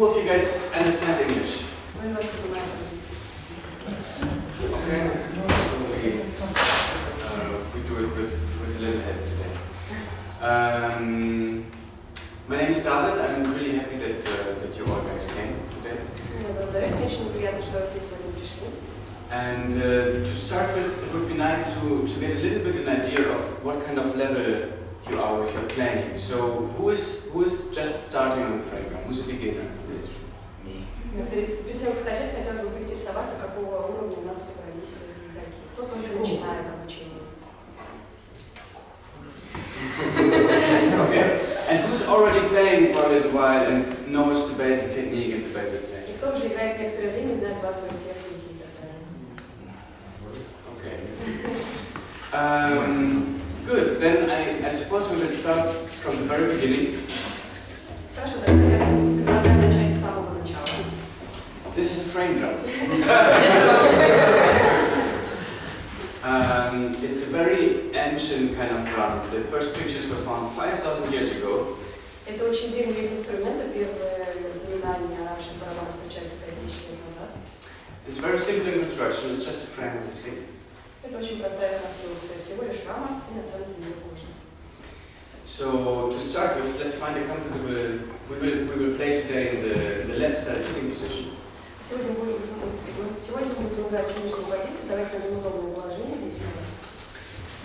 Who of you guys understands English? Okay. So we, uh, we do it with, with a little help today. Um, my name is David. I'm really happy that, uh, that you all guys came today. And uh, to start with, it would be nice to, to get a little bit an idea of what kind of level you are with your planning. So who is who is just starting on the frame drum? Who's a beginner in this? Me. Okay. And who's already playing for a little while and knows the basic technique and the basic technique? Okay. Um, I, I suppose we will start from the very beginning. Хорошо, тогда я предлагаю начать с самого начала. This is a frame drum. Um, it's a very ancient kind of drum. The first pictures were found 5,000 years ago. Это очень древний вид инструмента, первые упоминания о раньше барабанах встречаются 5000 лет назад. It's very simple in construction. It's just a frame with a skin. Это очень простая конструкция, всего лишь рама и натянутый мир кожи. So to start with, let's find a comfortable. We will we will play today in the, in the left side sitting position. Сегодня будем, сегодня будем играть в нижнюю позицию, давайте найдем удобное положение здесь.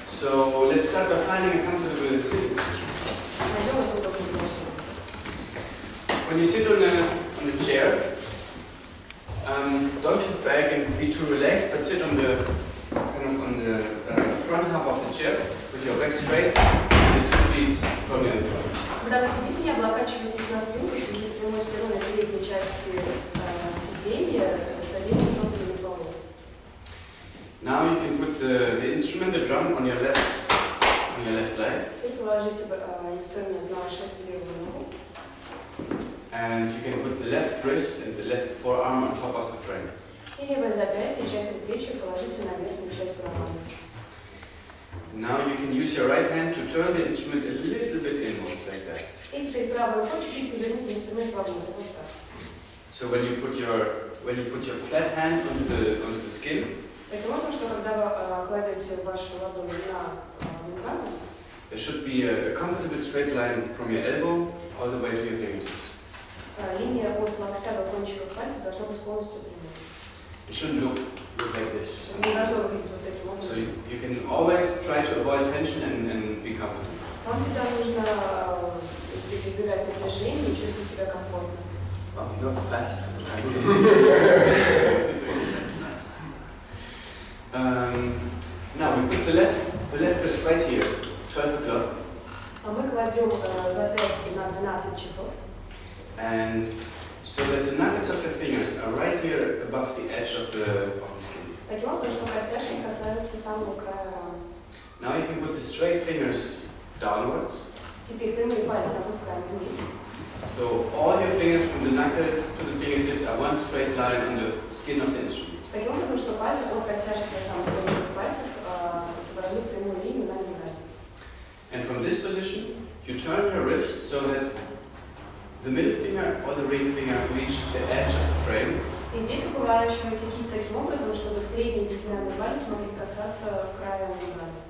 So let's start by finding a comfortable sitting position. Найдем это удобное положение. When you sit on a on a chair, um, don't sit back and be too relaxed, but sit on the kind of on the uh, front half of the chair with your back straight and the two feet probably on the ground. Когда вы сидите, не облокачивайтесь на спинку, сидите с прямой спиной на передней части э, сиденья с обеими стопами полов. Now you can put the, the instrument, the drum, on your left on your left leg, Теперь положите э, инструмент на вашу левую ногу. and you can put the left wrist and the left forearm on top of the frame. И левое запястье, часть предплечья положите на верхнюю часть барабана. Now you can use your right hand to turn the instrument a little bit inwards like that. И теперь правой рукой чуть-чуть поверните инструмент вовнутрь, вот так. So when you put your when you put your flat hand onto the onto the skin, Таким образом, что когда вы э, кладете вашу ладонь на э, мембрану, there should be a, a comfortable straight line from your elbow all the way to your fingertips. кончиков пальцев должна быть полностью прямой. It shouldn't look look like this or Не something. должно выглядеть вот таким So образом. you, you can always try to avoid tension and, and be comfortable. Вам всегда нужно э, избегать напряжения и чувствовать себя комфортно. Wow, you're fast as a um, Now we put the left the left wrist right here, 12 o'clock, А мы кладем э, запястье на 12 часов, and so that the nuggets of your fingers are right here above the edge of the of the skin. таким образом, что костяшки касаются самого края рамы. Now you can put the straight fingers downwards. Теперь прямые пальцы опускаем вниз. So all your fingers from the knuckles to the fingertips are one straight line on the skin of the instrument. Таким образом, что пальцы от костяшек до самых кончиков пальцев э, собрали прямую линию на мембране. And from this position, you turn your wrist so that the middle finger or the ring finger reach the edge of the frame. И здесь вы поворачиваете кисть таким образом, чтобы средний и безымянный палец могли касаться края мембраны.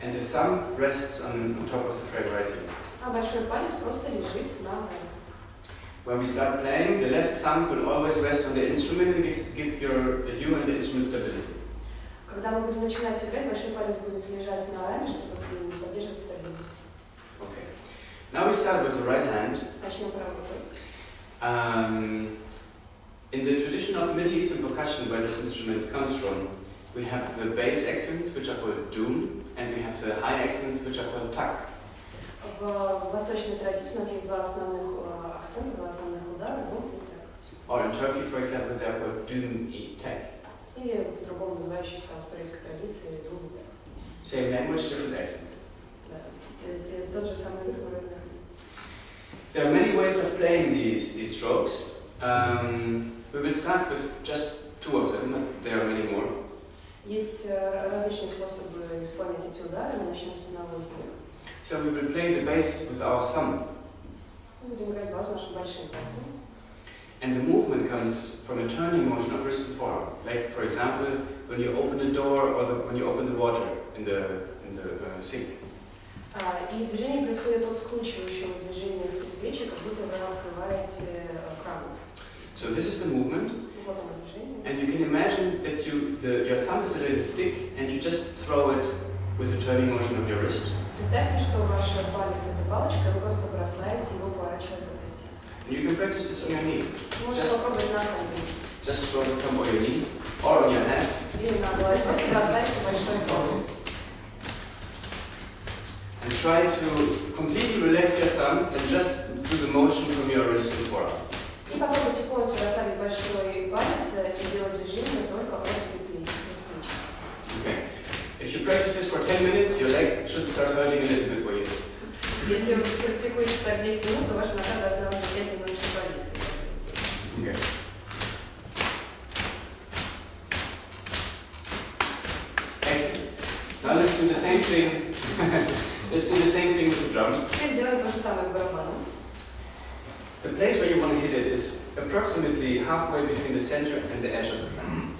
And the thumb rests on, on top of the frame right here. А большой палец просто лежит на раме. When we start playing, the left thumb will always rest on the instrument and give, give your, you and the instrument stability. Когда мы будем начинать играть, большой палец будет лежать на раме, чтобы м, поддерживать стабильность. Okay. Now we start with the right hand. Начнем правой рукой. Um, in the tradition of Middle Eastern percussion, where this instrument comes from, we have the bass accents, which are called doom, and we have the high accents, which are called tak. В восточной традиции у нас есть два основных э, акцента, два основных удара, ну и так. Or in Turkey, for example, they are called doom e tek. Или по-другому называющиеся там в турецкой традиции дум и так. Same language, different accent. Да. Те- те- Тот же самый язык, но разный. There are many ways of playing these, these strokes. Um, we will start with just two of them, but there are many more. Есть э, различные способы исполнять эти удары, мы начнем с одного из них. So we will play the bass with our thumb. Мы будем играть базу нашим большим пальцем. And the movement comes from a turning motion of wrist and forearm. Like, for example, when you open the door or the, when you open the water in the, in the uh, sink. А, И движение происходит от скручивающего движения в предплечье, как будто вы открываете э, кран. So this is the movement, Вот оно движение. and you can imagine that you, the, your thumb is a little stick, and you just throw it with the turning motion of your wrist. Представьте, что ваш палец это палочка, вы просто бросаете его, поворачивая запястье. And you can practice this on your knee. Вы Можете Just- попробовать на колене Just throw the thumb on your knee or on your hand. или на голове. Просто бросайте большой палец. And try to completely relax your thumb and just do the motion from your wrist and forearm. И попробуйте полностью расслабить большой палец и делать движение только от предплечья. Okay. If you practice this for 10 minutes, your leg should start hurting a little bit where you hit. Если вы практикуете так 10 минут, то ваша нога должна вам начать немножечко болеть. Okay. Excellent. Now let's do the same thing. let's do the same thing with the drum. Теперь сделаем то же самое с барабаном. The place where you want to hit it is approximately halfway between the center and the edge of the frame.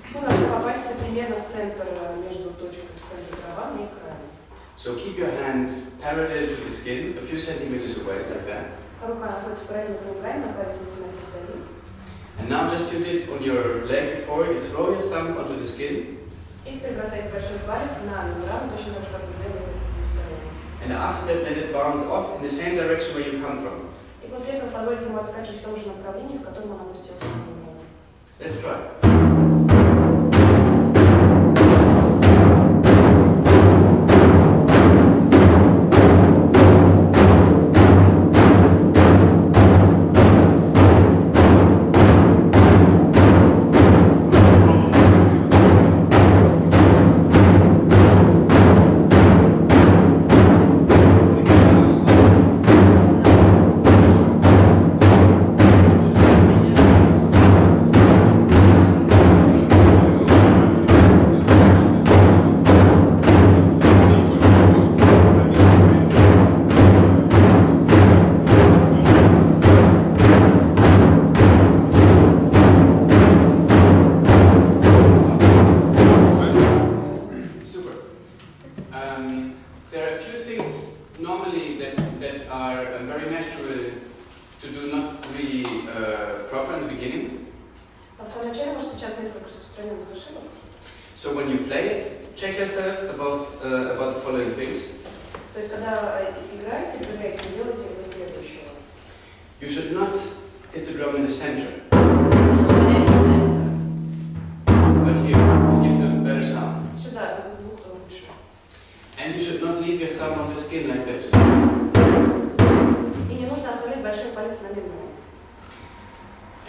So keep your hand parallel to the skin, a few centimeters away, like that. And now just you it on your leg before you throw your thumb onto the skin. And after that, let it bounce off in the same direction where you come from. После этого позвольте ему отскочить в том же направлении, в котором он опустился. Let's try.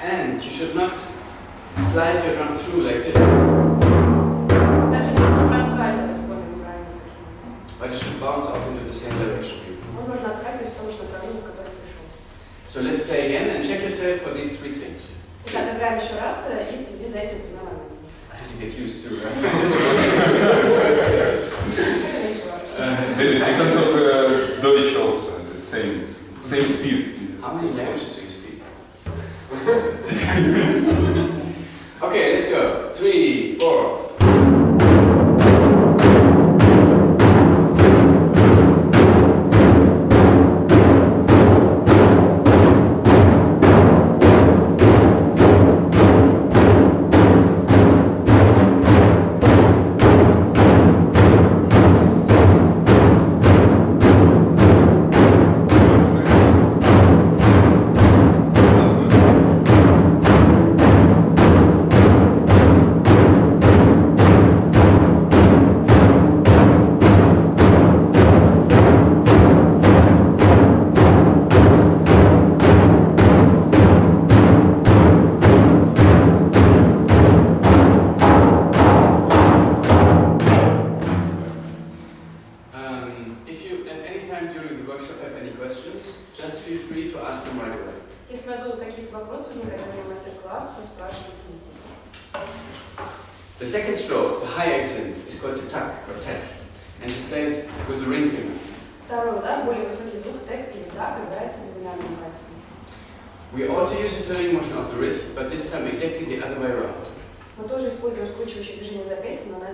And you should not slide your drum through like this, Также не нужно проскальзывать по мембране. but it should bounce off into the same direction. Он нужно отскакивать в том же направлении, в котором пришел. So let's play again and check yourself for these three things. Итак, играем еще раз э, и следим за этими тремя моментами. I have to get used to. Ничего. Uh, Maybe they can talk uh,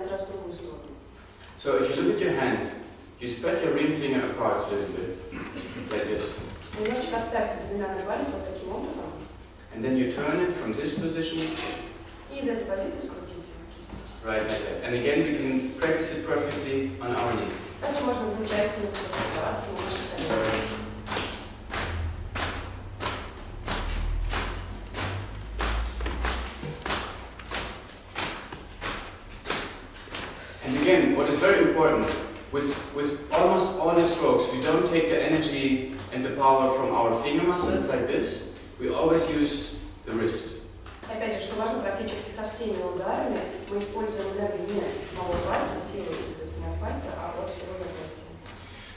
запястья, но на этот раз в другую сторону. So if you look at your hand, you spread your ring finger apart a little bit, like this. Немножечко отставьте безымянный палец вот таким образом. And then you turn it from this position, И из этой позиции скрутите кисть. right like that. And again, we can practice it perfectly on our knee. Также можно замечательно практиковаться на нашей коленке. and the power from our finger muscles like this. We always use the wrist. Опять же, что важно, практически со всеми ударами мы используем энергию не из самого пальца, силы, то есть не от пальца, а от всего запястья.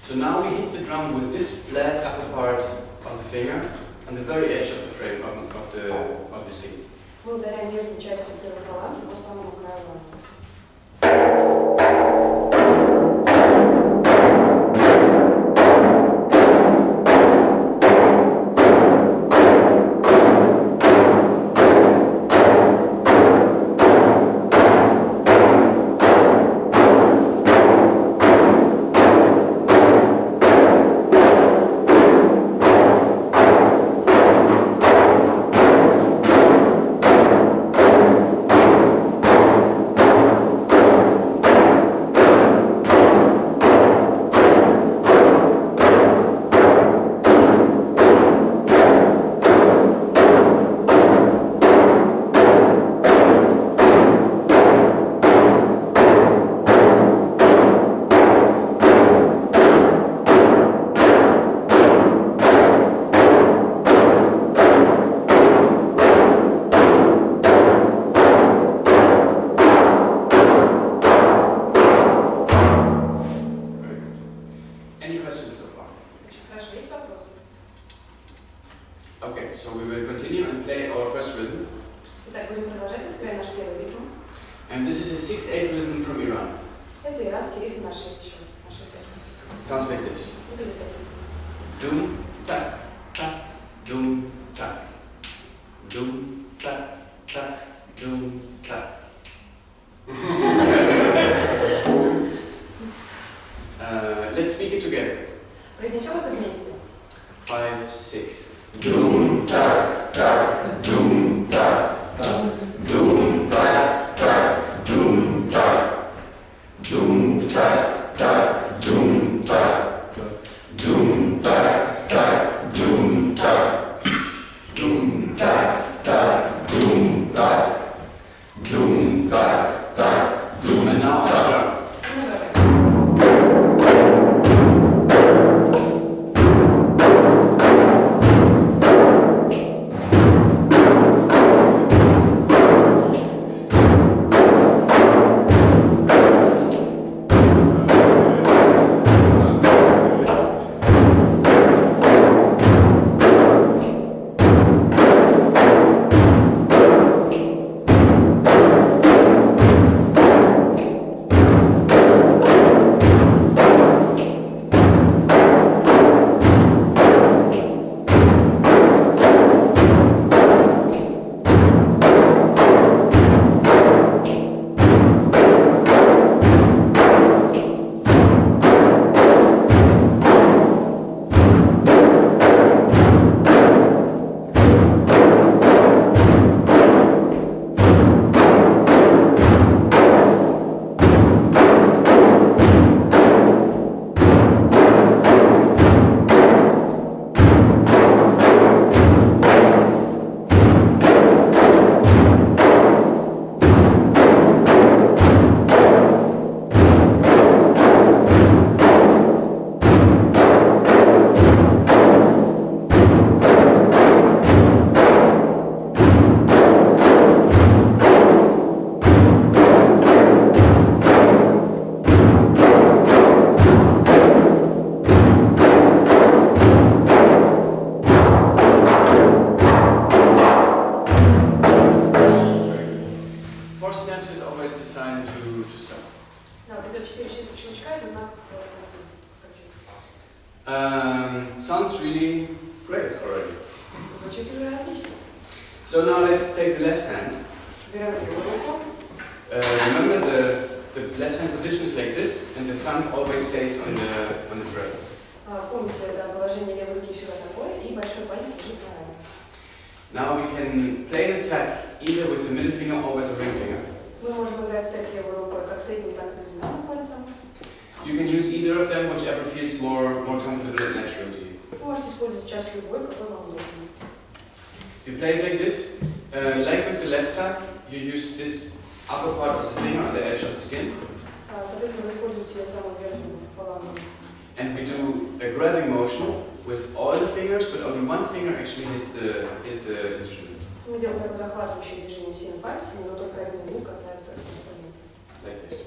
So now we hit the drum with this flat upper part of the finger on the very edge of the frame of, of the of the sleeve. Мы ударяем нижней частью первой фаланги по самому краю doom, tak, tak, So now let's take the left hand. Uh, remember the, the left hand position is like this and the thumb always stays on the, on the bread. Now we can play the tak either with the middle finger or with the ring finger. You can use either of them, whichever feels more, more comfortable and natural to you. You play it like this. Uh, like with the left tak, you use this upper part of the finger on the edge of the skin. And we do a grabbing motion with all the fingers, but only one finger actually hits the, hits the instrument. Like this.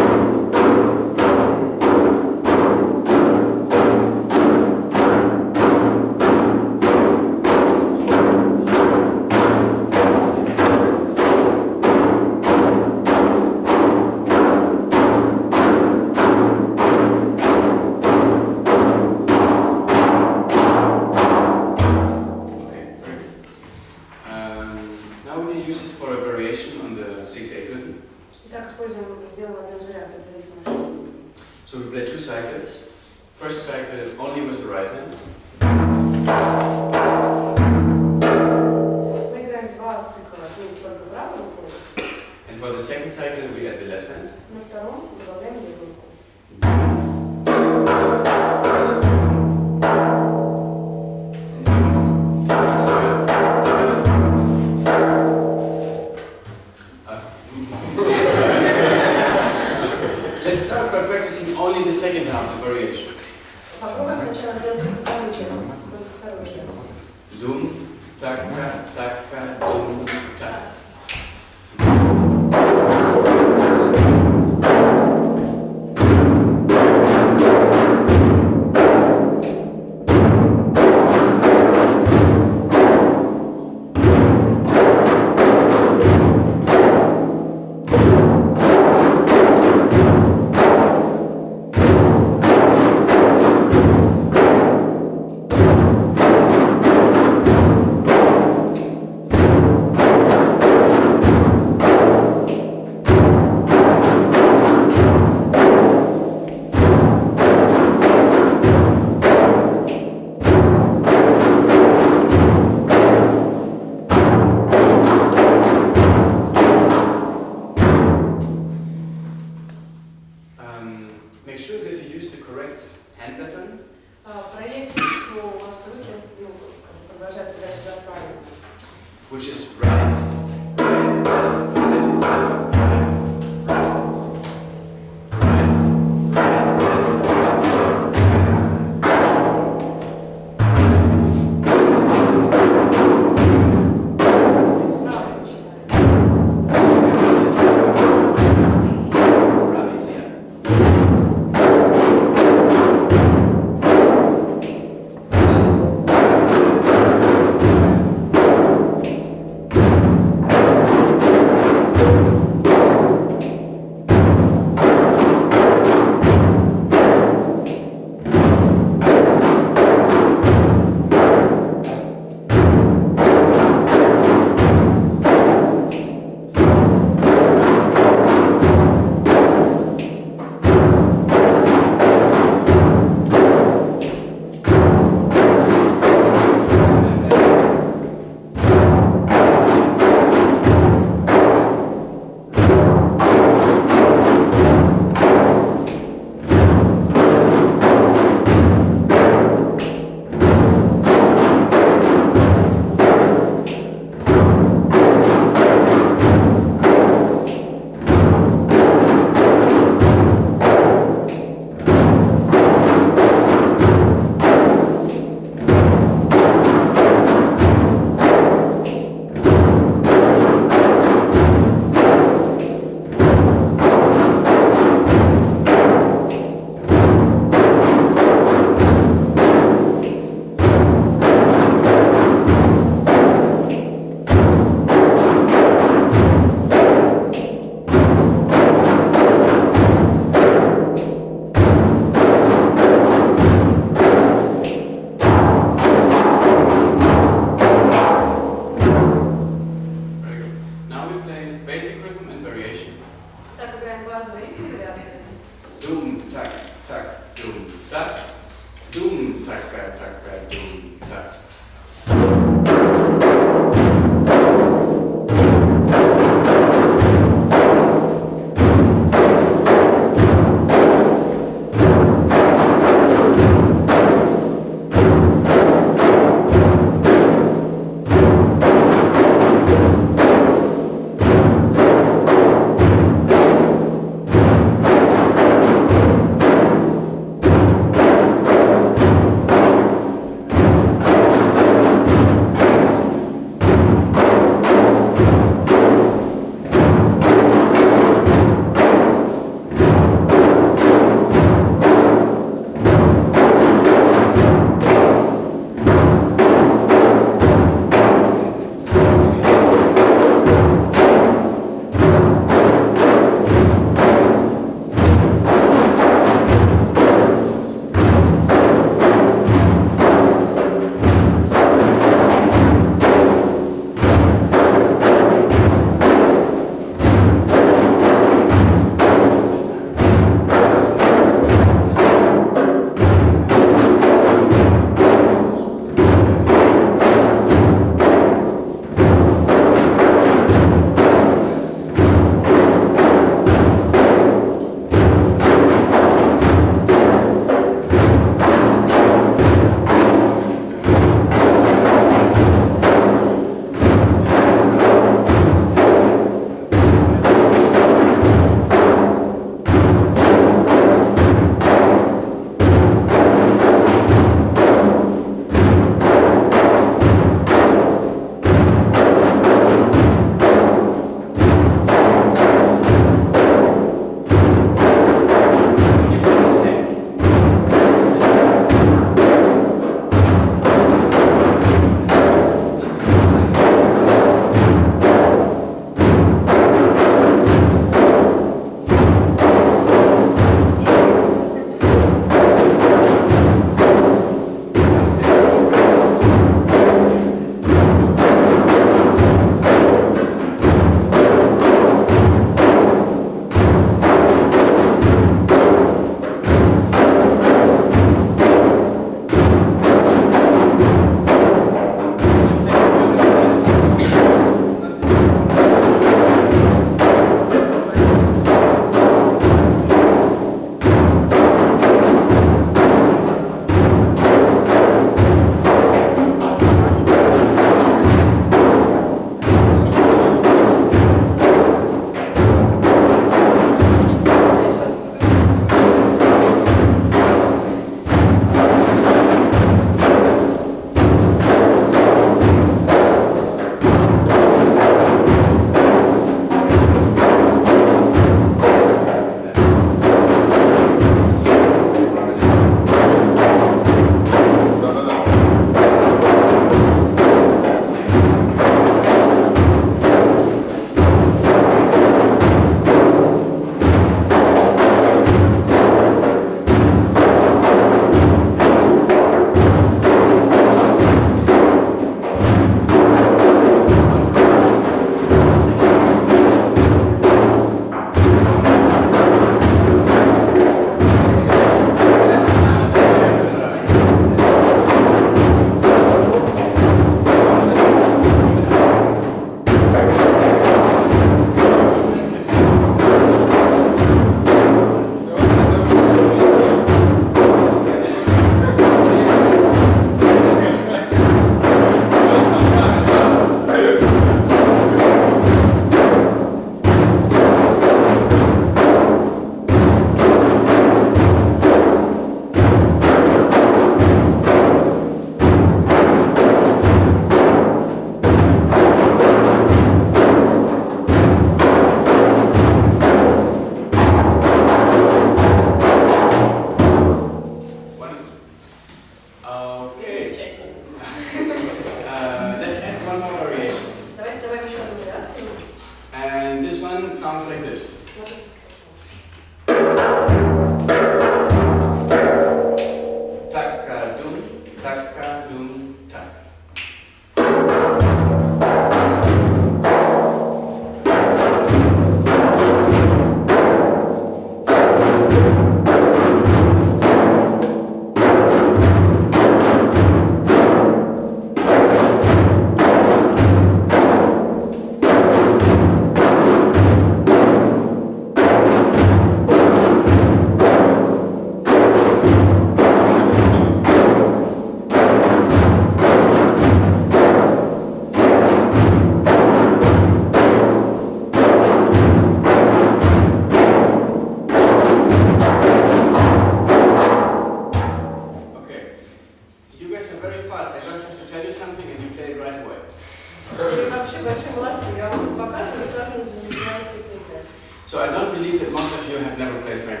So I don't believe that most of you have never played Frank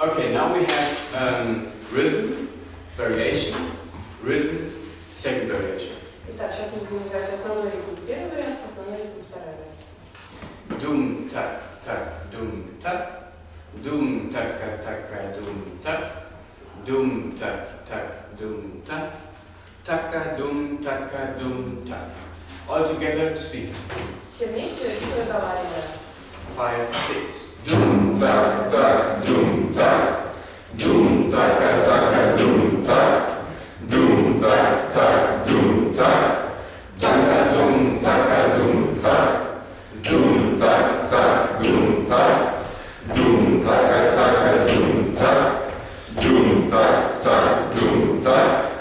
Okay, now we have um, rhythm, variation, rhythm, second variation. Итак, сейчас мы будем играть основной ритм первый вариант, основной ритм второй вариант. Дум, так, так, дум, так, дум, так, так, дум, так, дум, так, так, дум, так, така, дум, така, дум, так all together speak. Five, six. Doom, tak, tak, doom, tak. Doom, tak, tak, doom, tak. Doom, tak, tak, doom, tak. Taka, doom, tak, doom, tak. Doom, tak, tak, doom, tak. Doom, tak, tak, doom, tak. Doom, tak, tak, doom, tak. Doom, tak, tak, doom, tak.